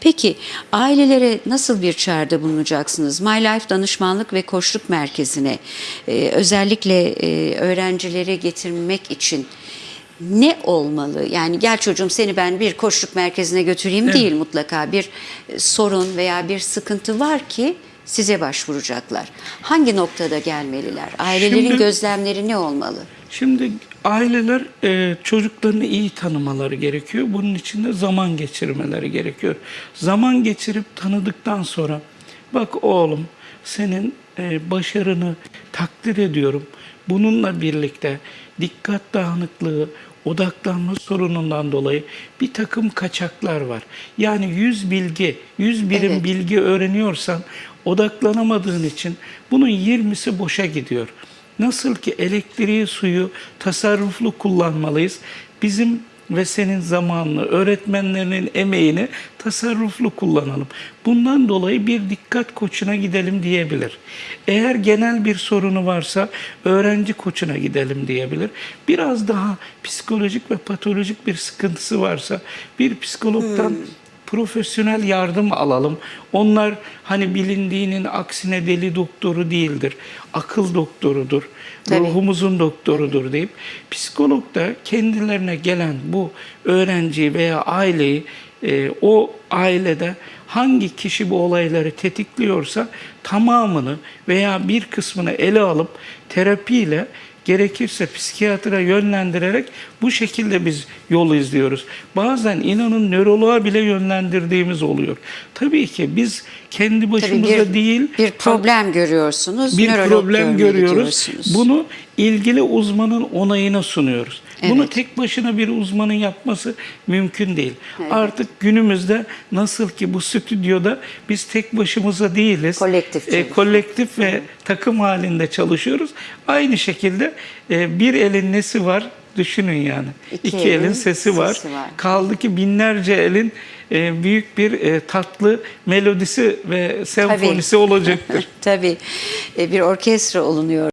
Peki ailelere nasıl bir çağrıda bulunacaksınız? My Life Danışmanlık ve Koçluk Merkezi'ne e, özellikle e, öğrencileri getirmek için ne olmalı? Yani gel çocuğum seni ben bir koçluk merkezine götüreyim değil mutlaka. Bir e, sorun veya bir sıkıntı var ki size başvuracaklar. Hangi noktada gelmeliler? Ailelerin Şimdi- gözlemleri ne olmalı? Şimdi aileler e, çocuklarını iyi tanımaları gerekiyor. Bunun için de zaman geçirmeleri gerekiyor. Zaman geçirip tanıdıktan sonra bak oğlum senin e, başarını takdir ediyorum. Bununla birlikte dikkat dağınıklığı, odaklanma sorunundan dolayı bir takım kaçaklar var. Yani 100 bilgi, 100 birim Evet. bilgi öğreniyorsan odaklanamadığın için bunun 20'si boşa gidiyor. Nasıl ki elektriği, suyu tasarruflu kullanmalıyız. Bizim ve senin zamanını, öğretmenlerinin emeğini tasarruflu kullanalım. Bundan dolayı bir dikkat koçuna gidelim diyebilir. Eğer genel bir sorunu varsa öğrenci koçuna gidelim diyebilir. Biraz daha psikolojik ve patolojik bir sıkıntısı varsa bir psikologdan profesyonel yardım alalım. Onlar hani bilindiğinin aksine deli doktoru değildir. Akıl doktorudur. Tabii. Ruhumuzun doktorudur deyip psikolog da kendilerine gelen bu öğrenciyi veya aileyi e, o ailede hangi kişi bu olayları tetikliyorsa tamamını veya bir kısmını ele alıp terapiyle gerekirse psikiyatra yönlendirerek bu şekilde biz yol izliyoruz. Bazen inanın nöroloğa bile yönlendirdiğimiz oluyor. Tabii ki biz kendi Tabii başımıza bir, değil bir problem görüyorsunuz. bir problem görüyoruz. Bunu ilgili uzmanın onayına sunuyoruz. Bunu Evet. tek başına bir uzmanın yapması mümkün değil. Artık günümüzde nasıl ki bu stüdyoda biz tek başımıza değiliz. Kolektif E, kolektif ve takım halinde çalışıyoruz. Aynı şekilde e, bir elin nesi var düşünün yani. İki İki, elin, elin sesi, var. sesi var. Kaldı ki binlerce elin e, büyük bir e, tatlı melodisi ve senfonisi olacaktır. Tabii e, bir orkestra olunuyor.